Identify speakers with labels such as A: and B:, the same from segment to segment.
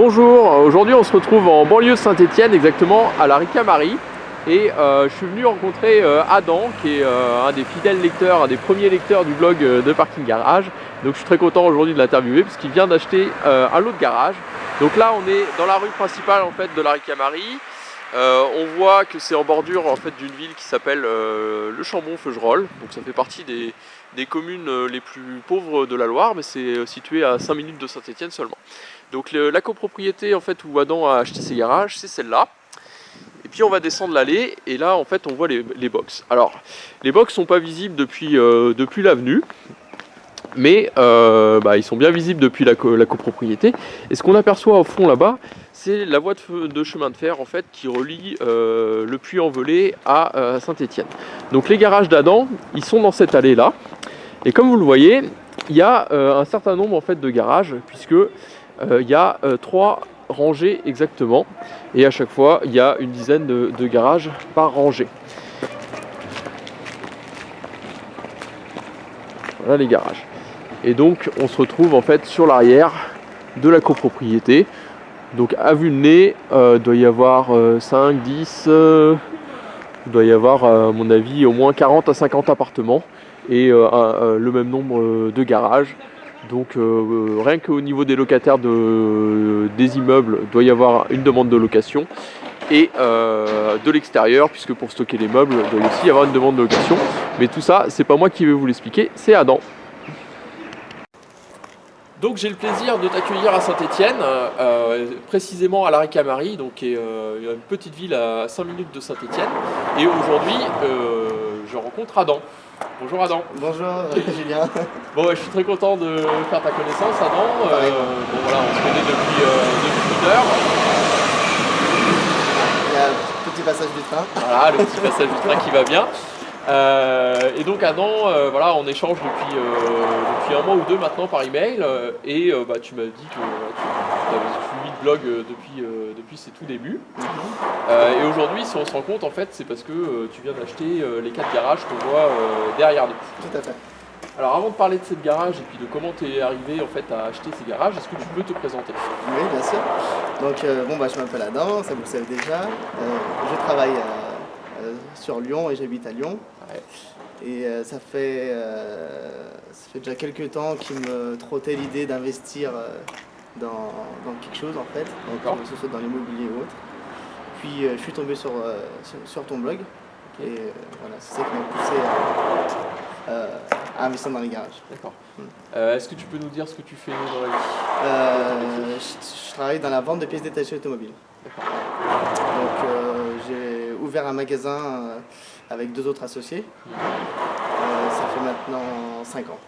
A: Bonjour, aujourd'hui on se retrouve en banlieue Saint-Etienne, exactement à la Ricamarie. Et euh, je suis venu rencontrer euh, Adam, qui est euh, un des fidèles lecteurs, un des premiers lecteurs du blog de Parking Garage. Donc je suis très content aujourd'hui de l'interviewer puisqu'il vient d'acheter un lot de garage. Donc là on est dans la rue principale en fait de la Ricamarie. on voit que c'est en bordure en fait d'une ville qui s'appelle le Chambon-Feugerolles. Donc ça fait partie des, des communes les plus pauvres de la Loire, mais c'est situé à 5 minutes de Saint-Etienne seulement. Donc la copropriété en fait où Adam a acheté ses garages, c'est celle-là. Et puis on va descendre l'allée et là en fait on voit les, box. Alors les box sont pas visibles depuis, euh, l'avenue, mais euh, bah, ils sont bien visibles depuis la, copropriété. Et ce qu'on aperçoit au fond là-bas, c'est la voie de, chemin de fer en fait qui relie euh, le puy-en-velay à Saint-Étienne. Donc les garages d'Adam, ils sont dans cette allée là. Et comme vous le voyez, il y a un certain nombre en fait de garages puisque il y a euh, trois rangées exactement et à chaque fois il y a une dizaine de, garages par rangée. Voilà les garages. Et donc on se retrouve en fait sur l'arrière de la copropriété. Donc à vue de nez, euh, doit y avoir 5, 10, il doit y avoir à mon avis au moins 40 à 50 appartements et le même nombre de garages. Donc euh, rien qu'au niveau des locataires des immeubles, doit y avoir une demande de location. Et euh, de l'extérieur, puisque pour stocker les meubles, il doit aussi y avoir une demande de location. Mais tout ça, c'est pas moi qui vais vous l'expliquer, c'est Adam. Donc j'ai le plaisir de t'accueillir à Saint-Etienne, euh, précisément à la Ricamarie, donc qui est une petite ville à 5 minutes de Saint-Etienne. Et aujourd'hui, je rencontre Adam. Bonjour Adam.
B: Bonjour Julien.
A: Bon, je suis très content de faire ta connaissance Adam. Euh, bon voilà, on se connaît depuis, euh, une heure.
B: Il y a le petit passage du train.
A: Voilà, le petit passage du train qui va bien. Euh, et donc Adam, euh, voilà, on échange depuis, euh, depuis un mois ou deux maintenant par email et bah, tu m'as dit que tu le blog depuis, depuis ses tout débuts. Mhm. et aujourd'hui, si on se rend compte, en fait, c'est parce que tu viens d'acheter les quatre garages qu'on voit derrière nous.
B: Tout à fait.
A: Alors avant de parler de cette garage et puis de comment tu es arrivé en fait à acheter ces garages, est-ce que tu peux te présenter?
B: Oui, bien sûr. Donc bon, bah, je m'appelle Adam, ça vous le savez déjà. je travaille sur Lyon et j'habite à Lyon. Et euh, ça, fait, euh, ça fait déjà quelques temps qu'il me trottait l'idée d'investir euh, dans, quelque chose en fait, que ce soit dans l'immobilier ou autre. Puis je suis tombé sur, sur, ton blog et voilà, c'est ça qui m'a poussé à, investir dans les garages.
A: D'accord. Hmm. Est-ce que tu peux nous dire ce que tu fais dans la
B: vie? Je, travaille dans la vente de pièces détachées automobiles. Donc j'ai ouvert un magasin avec deux autres associés. Euh, ça fait maintenant 5 ans.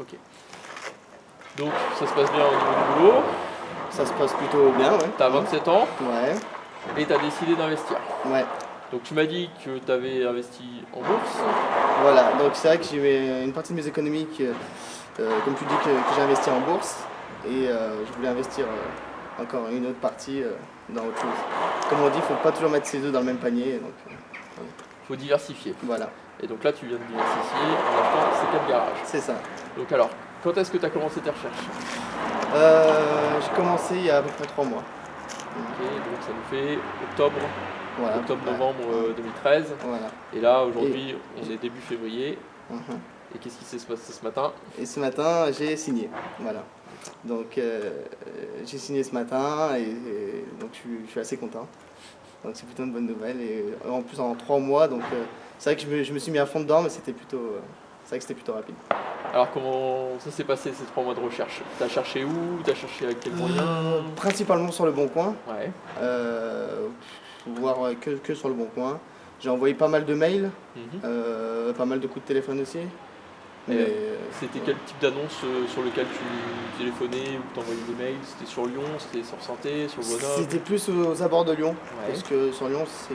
A: Ok. Donc ça se passe bien au niveau du boulot
B: Ça se passe plutôt bien, ouais.
A: T'as 27 ans
B: Ouais.
A: Et t'as décidé d'investir
B: Ouais.
A: Donc tu m'as dit que tu avais investi en bourse.
B: Voilà, donc c'est vrai que j'ai une partie de mes économies, euh, comme tu dis, que, j'ai investi en bourse. Et euh, je voulais investir encore une autre partie dans autre chose. Comme on dit, il ne faut pas toujours mettre ses œufs dans le même panier. Donc,
A: faut diversifier.
B: Voilà.
A: Et donc là, tu viens de diversifier en achetant ces quatre garages.
B: C'est ça.
A: Donc alors, quand est-ce que tu as commencé tes recherches
B: euh, J'ai commencé il y a à peu près trois mois.
A: Ok, donc ça nous fait octobre, octobre-novembre 2013.
B: Euh, voilà.
A: Et là, aujourd'hui, on est début février. Mhm. Et qu'est-ce qui s'est passé ce matin
B: Et ce matin, j'ai signé. Voilà. Donc, euh, j'ai signé ce matin et, donc je suis assez content. Donc c'est plutôt une bonne nouvelle. Et en plus en trois mois, donc euh, c'est vrai que je me, suis mis à fond dedans, mais c'était plutôt, euh, c'est vrai que c'était plutôt rapide.
A: Alors comment ça s'est passé ces trois mois de recherche? T'as cherché où? T'as cherché avec quels moyens
B: Principalement sur le Bon Coin. Ouais. voire que, que, sur le Bon Coin. J'ai envoyé pas mal de mails, mhm. pas mal de coups de téléphone aussi.
A: Euh, c'était quel type d'annonce euh, sur lequel tu téléphonais ou t'envoyais des mails? C'était sur Lyon, c'était sur Santé, sur Grenoble
B: C'était plus aux abords de Lyon, parce que sur Lyon c'est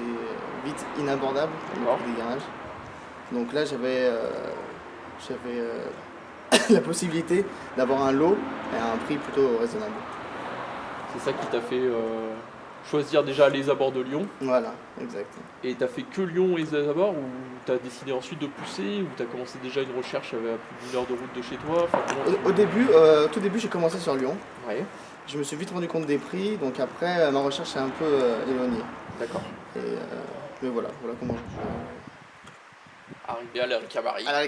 B: vite inabordable, des garages. Donc là j'avais euh, la possibilité d'avoir un lot à un prix plutôt raisonnable.
A: C'est ça qui t'a fait choisir déjà les abords de Lyon.
B: Voilà, exact.
A: Et tu as fait que Lyon et les abords ou tu as décidé ensuite de pousser ou tu as commencé déjà une recherche à plus d'une heure de route de chez toi?
B: Au, début, euh, tout début, j'ai commencé sur Lyon. Ouais. je me suis vite rendu compte des prix, donc après ma recherche s'est un peu éloignée.
A: D'accord.
B: mais voilà, voilà comment je...
A: Arrivé à la Ricamari.
B: À la.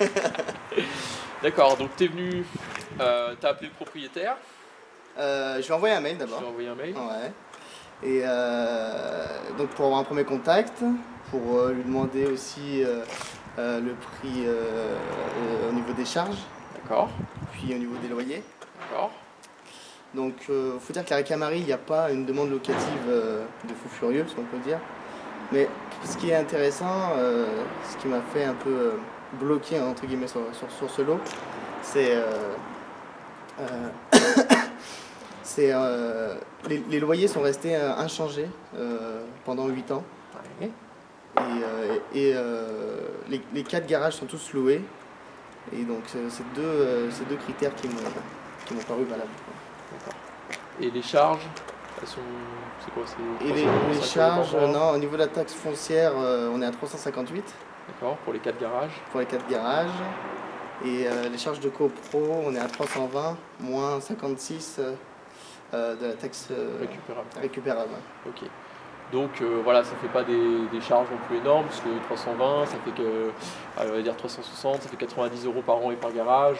A: D'accord, donc tu es venu, euh, tu as appelé le propriétaire
B: euh, Je lui ai envoyé un mail d'abord.
A: Je lui ai envoyé un mail
B: Ouais. Et euh, donc pour avoir un premier contact, pour euh, lui demander aussi le prix au niveau des charges.
A: D'accord.
B: Puis au niveau des loyers.
A: D'accord.
B: Donc il faut dire qu'à Ricamari, il n'y a pas une demande locative de fou furieux, si on peut dire. Mais ce qui est intéressant, ce qui m'a fait un peu bloqué entre guillemets sur, sur, ce lot, c'est euh, euh, c'est euh, les, loyers sont restés inchangés pendant 8 ans. Et, et les, les, quatre garages sont tous loués. Et donc c'est deux, deux critères qui m'ont paru valables.
A: Et les charges? C'est quoi
B: Et les, les charges, non, au niveau de la taxe foncière, on est à 358.
A: D'accord, pour les 4 garages
B: Pour les 4 garages. Et euh, les charges de copro, on est à 320, moins 56 euh, euh, de la taxe
A: récupérable.
B: récupérable.
A: Ok. Donc voilà, ça fait pas des, charges non plus énormes, parce que 320, ça fait que, on va dire 360, ça fait 90 euros par an et par garage.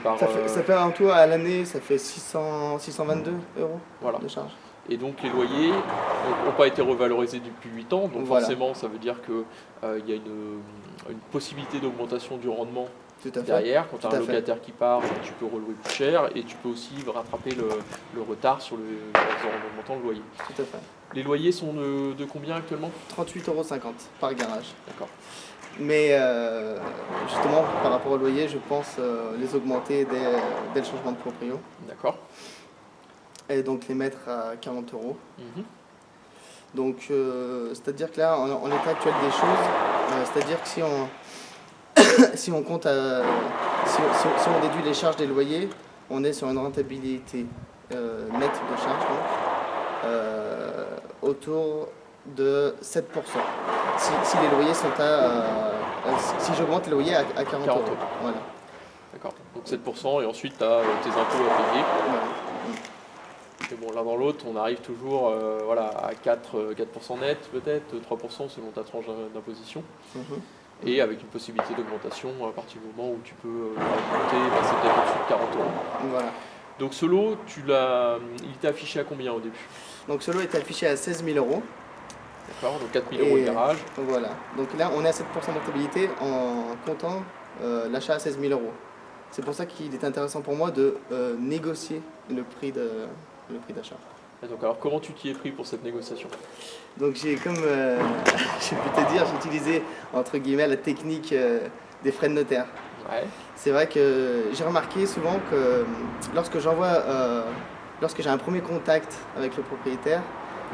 B: par, ça, fait, ça fait un tour à l'année, ça fait 600, 622 euros
A: voilà.
B: de charges.
A: Et donc les loyers n'ont pas été revalorisés depuis 8 ans, donc forcément ça veut dire qu'il euh, y a une, possibilité d'augmentation du rendement derrière. Quand tu as un locataire qui part, tu peux relouer plus cher et tu peux aussi rattraper le, retard sur le, en augmentant le loyer.
B: Tout à fait.
A: Les loyers sont de, combien actuellement?
B: 38,50 euros par garage.
A: D'accord.
B: Mais euh, justement, par rapport au loyer, je pense euh, les augmenter dès, dès le changement de proprio.
A: D'accord
B: et donc les mettre à 40 euros. Mhm. Donc, euh, c'est-à-dire que là, en, l'état actuel des choses, c'est-à-dire que si on, si on compte, à, si, on déduit les charges des loyers, on est sur une rentabilité euh, nette de charges autour de 7%. Si, les loyers sont à... si j'augmente les loyers à, 40, euros. Voilà.
A: D'accord. Donc 7% et ensuite tu as tes impôts à payer bon, l'un dans l'autre, on arrive toujours euh, voilà, à 4, 4 euh, net peut-être, 3% selon ta tranche d'imposition. Mhm. Et avec une possibilité d'augmentation à partir du moment où tu peux euh, monter, passer peut-être au-dessus de 40 euros.
B: Voilà.
A: Donc ce lot, tu il était affiché à combien au début?
B: Donc ce lot était affiché à 16 000 euros.
A: D'accord, donc 4 000 euros de garage.
B: Voilà, donc là on est à 7% de rentabilité en comptant l'achat à 16 000 euros. C'est pour ça qu'il est intéressant pour moi de négocier le prix de,
A: donc alors comment tu t'y es pris pour cette négociation?
B: Donc j'ai comme, euh, je peux te dire, j'ai utilisé entre guillemets la technique euh, des frais de notaire. C'est vrai que j'ai remarqué souvent que euh, lorsque j'envoie, lorsque j'ai un premier contact avec le propriétaire,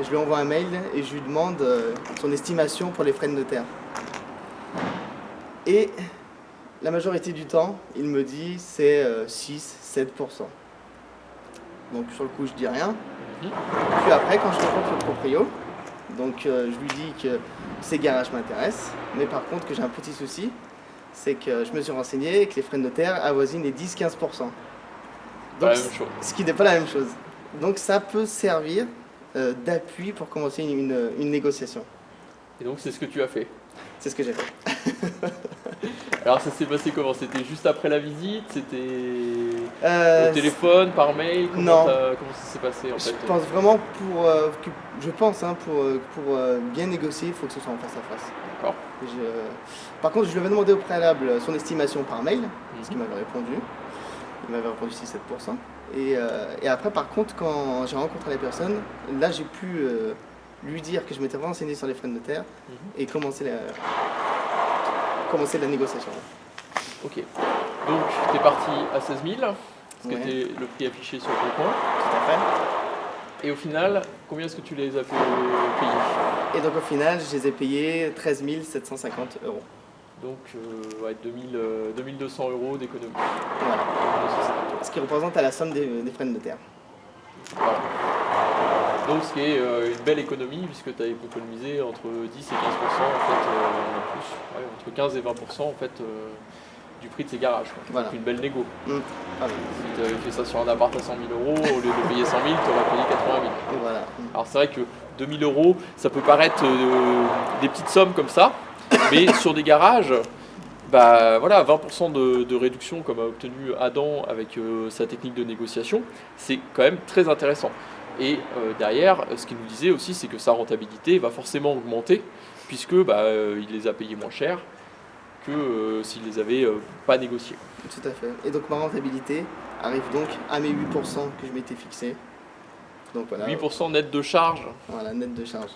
B: je lui envoie un mail et je lui demande son estimation pour les frais de notaire. Et la majorité du temps, il me dit c'est 6-7%. Donc sur le coup, je dis rien. Mhm. Puis après, quand je rencontre le proprio, donc euh, je lui dis que ces garages m'intéressent, mais par contre que j'ai un petit souci, c'est que je me suis renseigné que les frais de notaire avoisinent les 10-15%.
A: Donc,
B: ce qui n'est pas la même chose. Donc ça peut servir euh, d'appui pour commencer une, une négociation.
A: Et donc c'est ce que tu as fait
B: C'est ce que j'ai fait.
A: Alors ça s'est passé comment? C'était juste après la visite? C'était euh, au téléphone, par mail?
B: Comment
A: Non. Comment ça s'est passé en
B: je pense vraiment pour, euh, je pense hein, pour, euh, pour bien négocier, il faut que ce soit en face à face.
A: D'accord.
B: Par contre, je lui avais demandé au préalable son estimation par mail, ce qu'il m'avait répondu. Il m'avait répondu 6-7%. Et, et, après, par contre, quand j'ai rencontré la personne, là j'ai pu lui dire que je m'étais renseigné sur les frais de notaire mhm. et commencer la, commencer la négociation.
A: Ok. Donc, tu es parti à 16 000, ce qui était le prix affiché sur le compte.
B: Tout à fait.
A: Et au final, combien est-ce que tu les as payés
B: Et donc au final, je les ai payés 13 750 euros.
A: Donc euh, ouais, 2000, 2200 euh, euros d'économie.
B: Voilà. Ce qui représente à la somme des, frais de notaire.
A: Voilà. Donc ce qui est euh, une belle économie puisque tu as économisé entre 10 et 15% en fait, euh, plus, entre 15 et 20% en fait, euh, du prix de ces garages. Quoi.
B: Voilà.
A: Une belle négo.
B: Mm. Voilà.
A: Si tu avais fait ça sur un appart à 100 000 euros, au lieu de payer 100 000, tu aurais payé 80 000.
B: Et voilà. Mm.
A: Alors c'est vrai que 2000 euros, ça peut paraître euh, des petites sommes comme ça, mais sur des garages, bah voilà, 20% de, de réduction comme a obtenu Adam avec euh, sa technique de négociation, c'est quand même très intéressant. Et euh, derrière, ce qu'il nous disait aussi, c'est que sa rentabilité va forcément augmenter, puisque bah, euh, il les a payés moins cher que euh, s'il les avait pas négociés.
B: Tout à fait. Et donc ma rentabilité arrive donc à mes 8% que je m'étais fixé. Donc voilà.
A: 8% net de charge,
B: Voilà, net de charge.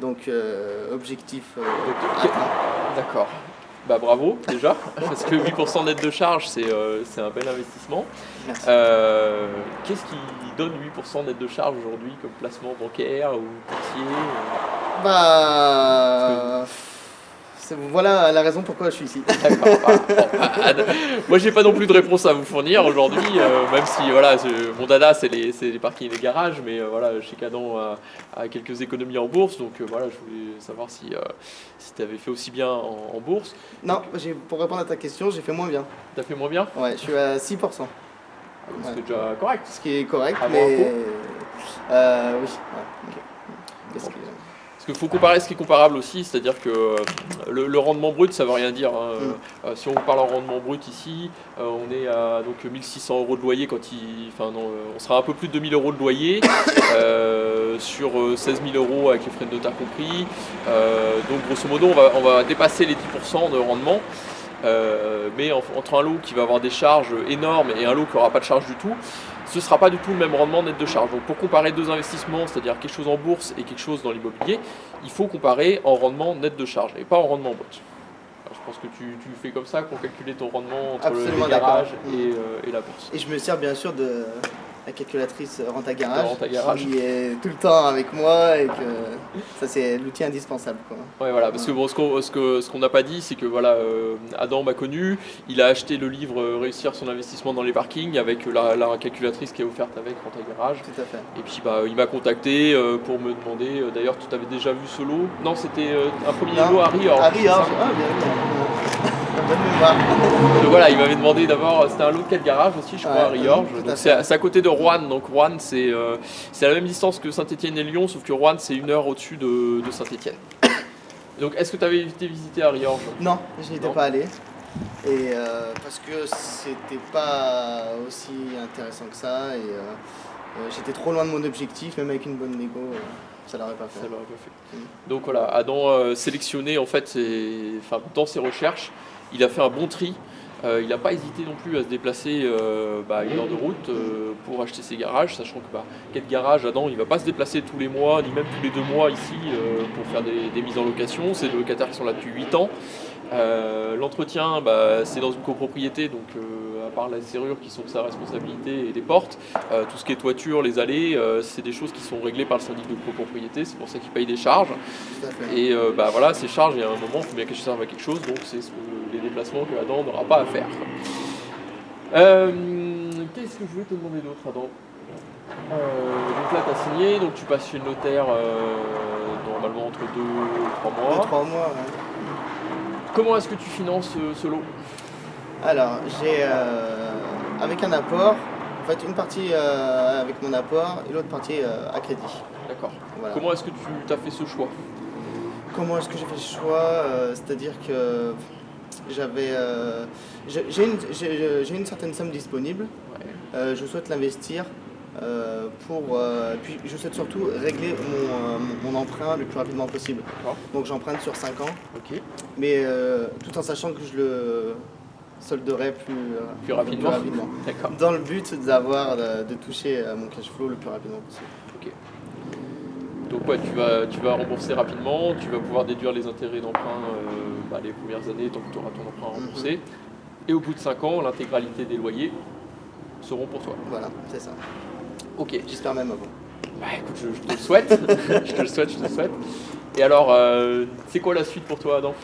B: Donc euh, objectif euh.
A: D'accord. Bah bravo déjà, parce que 8% net de charge, c'est euh, c'est un bel investissement. Euh, Qu'est-ce qui donne 8% net de charge aujourd'hui comme placement bancaire ou courtier euh?
B: Bah. Voilà la raison pourquoi je suis ici.
A: D'accord. voilà. Bon, bah, Ad- moi, j'ai pas non plus de réponse à vous fournir aujourd'hui, euh, même si voilà, mon dada c'est les, les parkings et les garages, mais euh, voilà, sais qu'Adam a, a quelques économies en bourse, donc euh, voilà, je voulais savoir si, euh, si tu avais fait aussi bien en, en bourse.
B: Non, pour répondre à ta question, j'ai fait moins bien.
A: T'as fait moins bien?
B: Ouais, je suis à 6%.
A: C'est déjà correct.
B: Ce qui est correct,
A: Avant
B: mais. oui. ouais.
A: Parce qu'il faut comparer ce qui est comparable aussi, c'est-à-dire que euh, le, le rendement brut, ça veut rien dire. hein.
B: Mm.
A: Euh, si on parle en rendement brut ici, euh, on est à donc 1600 euros de loyer quand il, enfin non, on sera un peu plus de 2000 euros de loyer euh, sur euh, 16 000 euros avec les frais de notaire compris. Donc grosso modo, on va, on va dépasser les 10% de rendement. Mais en- entre un lot qui va avoir des charges énormes et un lot qui n'aura pas de charge du tout, ce ne sera pas du tout le même rendement net de charge. Donc pour comparer deux investissements, c'est-à-dire quelque chose en bourse et quelque chose dans l'immobilier, il faut comparer en rendement net de charge et pas en rendement brut. Alors, je pense que tu, tu fais comme ça pour calculer ton rendement entre le
B: Absolument
A: et, euh, et la bourse.
B: Et je me sers bien sûr de la calculatrice Renta Garage, qui est tout le temps avec moi et que ça c'est l'outil indispensable. Quoi.
A: Ouais, voilà, parce que bon, ce qu'on ce que- ce qu'on n'a pas dit, c'est que voilà, euh, Adam m'a connu, il a acheté le livre euh, Réussir son investissement dans les parkings avec la, la calculatrice qui est offerte avec Renta Garage.
B: Tout à fait.
A: Et puis bah, il m'a contacté euh, pour me demander, d'ailleurs tu avais déjà vu ce lot Non, c'était un premier lot à Rior.
B: Ah. Ah, bien, bien.
A: Donc voilà, il m'avait demandé d'abord, c'était un lot de 4 garages aussi, je crois, à Riorges. c'est à, côté de Rouen. Donc Rouen, c'est euh, à la même distance que Saint-Etienne et Lyon, sauf que Rouen, c'est une heure au-dessus de, de Saint-Etienne. Donc est-ce que tu avais été visité à Riorges
B: Non, je n'y étais
A: Non.
B: pas allé. Et euh, parce que c'était pas aussi intéressant que ça. Et euh, euh, j'étais trop loin de mon objectif, même avec une bonne négo, euh, ça l'aurait pas fait.
A: l'aurait pas fait.
B: Mm.
A: Donc voilà, Adam euh, sélectionné en fait, ses- dans ses recherches, il a fait un bon tri. Euh, il n'a pas hésité non plus à se déplacer euh, bah, une heure de route euh, pour acheter ses garages, sachant que bah, quel garage Adam, il va pas se déplacer tous les mois, ni même tous les deux mois ici euh, pour faire des, des mises en location. C'est des locataires qui sont là depuis 8 ans. L'entretien, bah, c'est dans une copropriété, donc à part la serrure qui sont de sa responsabilité et les portes, tout ce qui est toiture, les allées, c'est des choses qui sont réglées par le syndic de copropriété, c'est pour ça qu'il paye des charges. Et bah voilà, ces charges, il y a un moment, il faut bien qu'elles servent à quelque chose, donc c'est ce que- les déplacements que Adam n'aura pas à faire. Euh, Qu'est-ce que je voulais te demander d'autre, Adam? Euh, Donc là, tu as signé, donc tu passes chez le notaire euh, normalement entre 2 et 3
B: Deux,
A: mois.
B: trois mois. ouais.
A: Comment est-ce que tu finances ce lot?
B: Alors, j'ai avec un apport, en fait, une partie euh, avec mon apport et l'autre partie euh, à crédit.
A: D'accord.
B: Voilà.
A: Comment est-ce que tu as fait ce choix?
B: Comment est-ce que j'ai fait ce choix? Euh, C'est-à-dire que j'avais, euh, j'ai une, certaine somme disponible.
A: Ouais.
B: Euh, je souhaite l'investir euh, pour. puis je souhaite surtout régler mon, emprunt le plus rapidement possible. Donc j'emprunte sur 5 ans, mais tout en sachant que je le solderai plus,
A: Plus rapidement.
B: Dans le but d'avoir de, toucher à mon cash flow le plus rapidement possible.
A: Donc ouais, tu vas, tu vas rembourser rapidement, tu vas pouvoir déduire les intérêts d'emprunt bah, les premières années tant que tu auras ton emprunt remboursé. Et au bout de 5 ans, l'intégralité des loyers seront pour toi.
B: Voilà, c'est ça.
A: Ok.
B: J'espère même avant.
A: Bah écoute, je, je te le souhaite. je te le souhaite, je te le souhaite. Et alors, euh, c'est quoi la suite pour toi, Adam?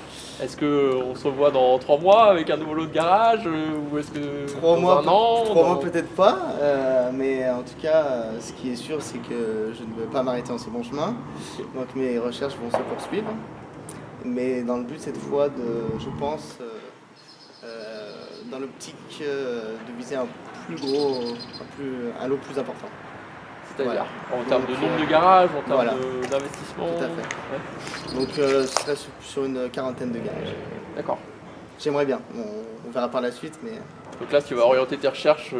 A: Est-ce qu'on se revoit dans 3 mois avec un nouveau lot de garage euh, Ou est-ce que
B: Trois
A: dans
B: mois,
A: un an
B: trois
A: dans-
B: mois peut-être pas, euh, mais en tout cas, ce qui est sûr, c'est que je ne vais pas m'arrêter en ce bon chemin. Donc mes recherches vont se poursuivre. Mais dans le but cette fois de, je pense, euh, euh, dans l'optique de viser un plus gros, un, plus, un lot plus important.
A: C'est-à-dire en termes de nombre de garages, en termes d'investissement
B: Tout à fait. Donc ce serait sur une quarantaine de garages.
A: D'accord.
B: J'aimerais bien, on, verra par la suite. mais...
A: Donc là, tu vas orienter tes recherches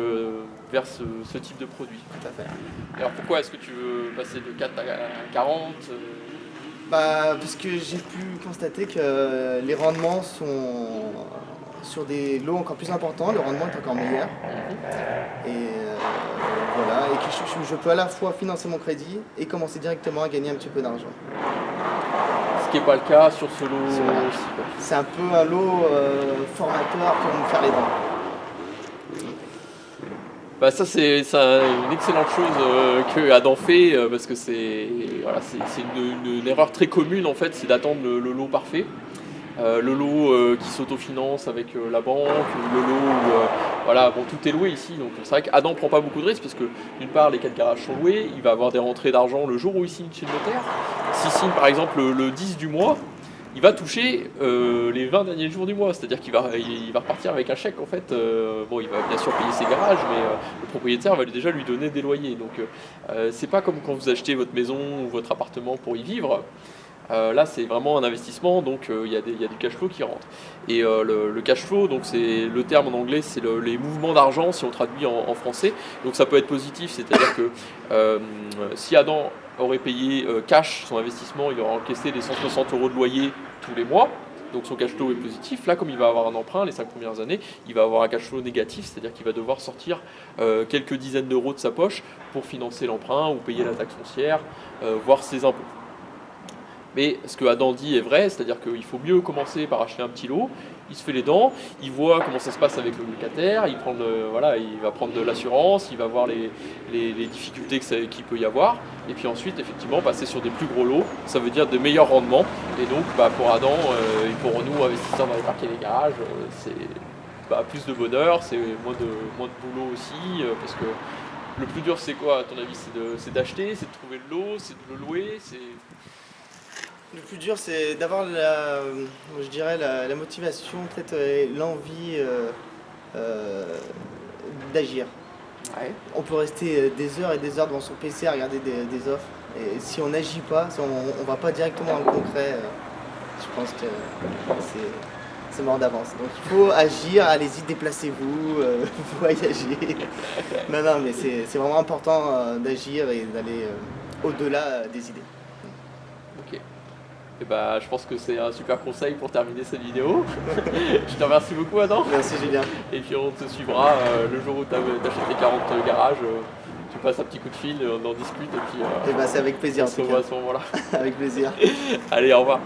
A: vers ce, type de produit.
B: Tout à fait.
A: Alors pourquoi est-ce que tu veux passer de 4 à 40
B: bah, Parce que j'ai pu constater que les rendements sont sur des lots encore plus importants, le rendement est encore meilleur. Et euh, voilà, et que je, peux à la fois financer mon crédit et commencer directement à gagner un petit peu d'argent.
A: Ce qui n'est pas le cas sur ce lot
B: C'est un peu un lot euh, formateur pour me faire les dents.
A: Bah ça c'est une excellente chose euh, que Adam fait parce que c'est voilà, une, une, erreur très commune en fait, c'est d'attendre le, lot parfait. Euh, le lot euh, qui s'autofinance avec euh, la banque, le lot où voilà, bon, tout est loué ici. Donc c'est vrai qu'Adam prend pas beaucoup de risques parce que d'une part les quatre garages sont loués, il va avoir des rentrées d'argent le jour où il signe chez le notaire. S'il signe par exemple le, 10 du mois, il va toucher les 20 derniers jours du mois, c'est-à-dire qu'il va, il, va repartir avec un chèque en fait. bon, il va bien sûr payer ses garages, mais le propriétaire va déjà lui donner des loyers. Donc c'est pas comme quand vous achetez votre maison ou votre appartement pour y vivre. Euh, là, c'est vraiment un investissement, donc euh, il y, a du cash flow qui rentre. Et euh, le, cash flow, donc c'est le terme en anglais, c'est les mouvements d'argent si on traduit en, français. Donc ça peut être positif, c'est-à-dire que si Adam aurait payé cash son investissement, il aurait encaissé les 160 euros de loyer tous les mois. Donc son cash flow est positif. Là, comme il va avoir un emprunt les 5 premières années, il va avoir un cash flow négatif, c'est-à-dire qu'il va devoir sortir quelques dizaines d'euros de sa poche pour financer l'emprunt ou payer la taxe foncière, voire ses impôts. Mais ce que Adam dit est vrai, c'est-à-dire qu'il faut mieux commencer par acheter un petit lot, il se fait les dents, il voit comment ça se passe avec le locataire, il, prend voilà, il va prendre de l'assurance, il va voir les, difficultés qu'il peut y avoir, et puis ensuite effectivement passer sur des plus gros lots, ça veut dire de meilleurs rendements, et donc bah, pour Adam euh, et pour nous investisseurs dans les parcs et les garages, euh, c'est bah, plus de bonheur, c'est moins de, moins de boulot aussi, euh, parce que le plus dur c'est quoi à ton avis C'est d'acheter, c'est de trouver le lot, c'est de le louer, c'est
B: le plus dur, c'est d'avoir la, je dirais, la, motivation, peut-être euh, l'envie euh, euh, d'agir. On peut rester des heures et des heures devant son PC à regarder des, offres. Et si on n'agit pas, si on ne va pas directement dans le concret, je pense que c'est mort d'avance. Donc il faut agir, allez-y, déplacez-vous, voyagez. non, non, mais c'est vraiment important d'agir et d'aller au-delà des idées.
A: Et bah, je pense que c'est un super conseil pour terminer cette vidéo. je te remercie beaucoup Adam.
B: Merci Julien.
A: Et puis on te suivra euh, le jour où tu achètes les 40 garages. Euh, tu passes un petit coup de fil, on en discute et puis...
B: et euh, bah, c'est avec plaisir
A: on se voit à ce moment-là.
B: avec plaisir.
A: Allez, au revoir.